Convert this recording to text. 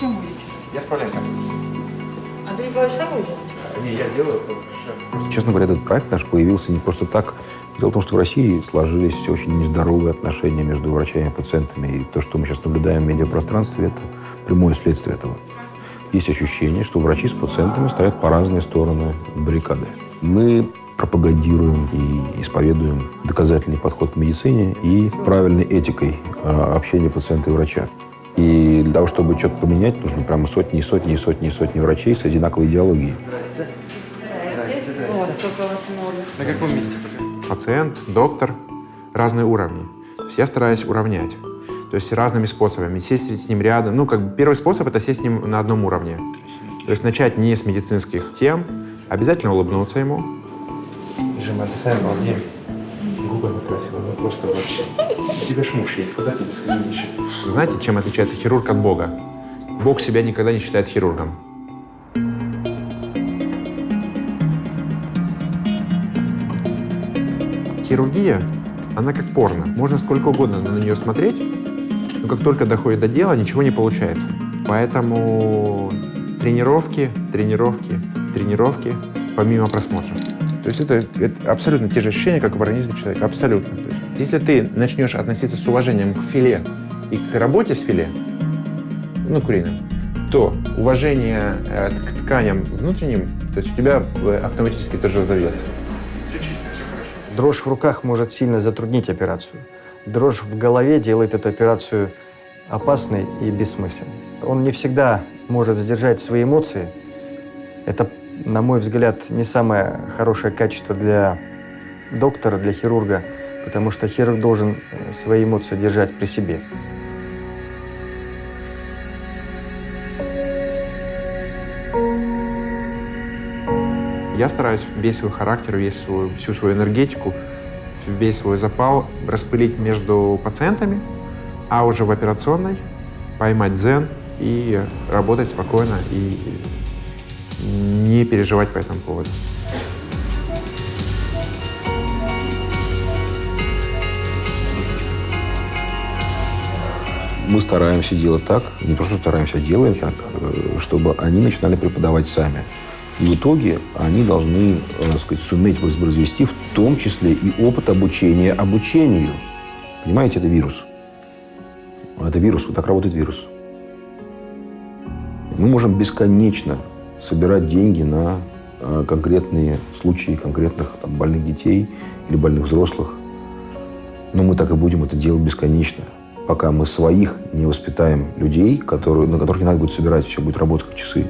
с кем будете? Я с Павленко. Андрей Павлович сам уйдет? Не, я делаю. Честно говоря, этот проект наш появился не просто так. Дело в том, что в России сложились очень нездоровые отношения между врачами и пациентами. И то, что мы сейчас наблюдаем в медиапространстве, это прямое следствие этого. Есть ощущение, что врачи с пациентами стоят по разные стороны баррикады. Мы пропагандируем и исповедуем доказательный подход к медицине и правильной этикой а, общения пациента и врача. И для того, чтобы что-то поменять, нужно прямо сотни и сотни и сотни и сотни врачей с одинаковой идеологией. Вот, сколько у вас много. На каком месте были? Пациент, доктор, разные уровни. То есть я стараюсь уравнять. То есть разными способами. Сесть с ним рядом. Ну, как бы первый способ – это сесть с ним на одном уровне. То есть начать не с медицинских тем, обязательно улыбнуться ему. Жим, отдыхаем, балдеем. Губы накрасила, ну просто вообще. У тебя ж муж есть, куда тебе сходить? Вы знаете, чем отличается хирург от Бога? Бог себя никогда не считает хирургом. Хирургия, она как порно. Можно сколько угодно на нее смотреть, но как только доходит до дела, ничего не получается. Поэтому тренировки, тренировки, тренировки, помимо просмотра. Есть это, это абсолютно те же ощущения, как в организме человека. Абсолютно. То есть, если ты начнешь относиться с уважением к филе и к работе с филе, ну, куриным, то уважение э, к тканям внутренним, то есть у тебя э, автоматически тоже разовьется. Дрожь в руках может сильно затруднить операцию. Дрожь в голове делает эту операцию опасной и бессмысленной. Он не всегда может сдержать свои эмоции. Это, на мой взгляд, не самое хорошее качество для доктора, для хирурга, потому что хирург должен э, свои эмоции держать при себе. Я стараюсь весь свой характер, весь свой, всю свою энергетику, весь свой запал распылить между пациентами, а уже в операционной поймать дзен и работать спокойно и не переживать по этому поводу. Мы стараемся делать так, не то что стараемся, а делаем так, э, чтобы они начинали преподавать сами. И в итоге они должны, э, так сказать, суметь воспроизвести в том числе и опыт обучения обучению. Понимаете, это вирус. Это вирус, вот так работает вирус. Мы можем бесконечно собирать деньги на э, конкретные случаи конкретных там, больных детей или больных взрослых. Но мы так и будем это делать бесконечно, пока мы своих не воспитаем людей, которые, на которых не надо будет собирать, все будет работать как часы.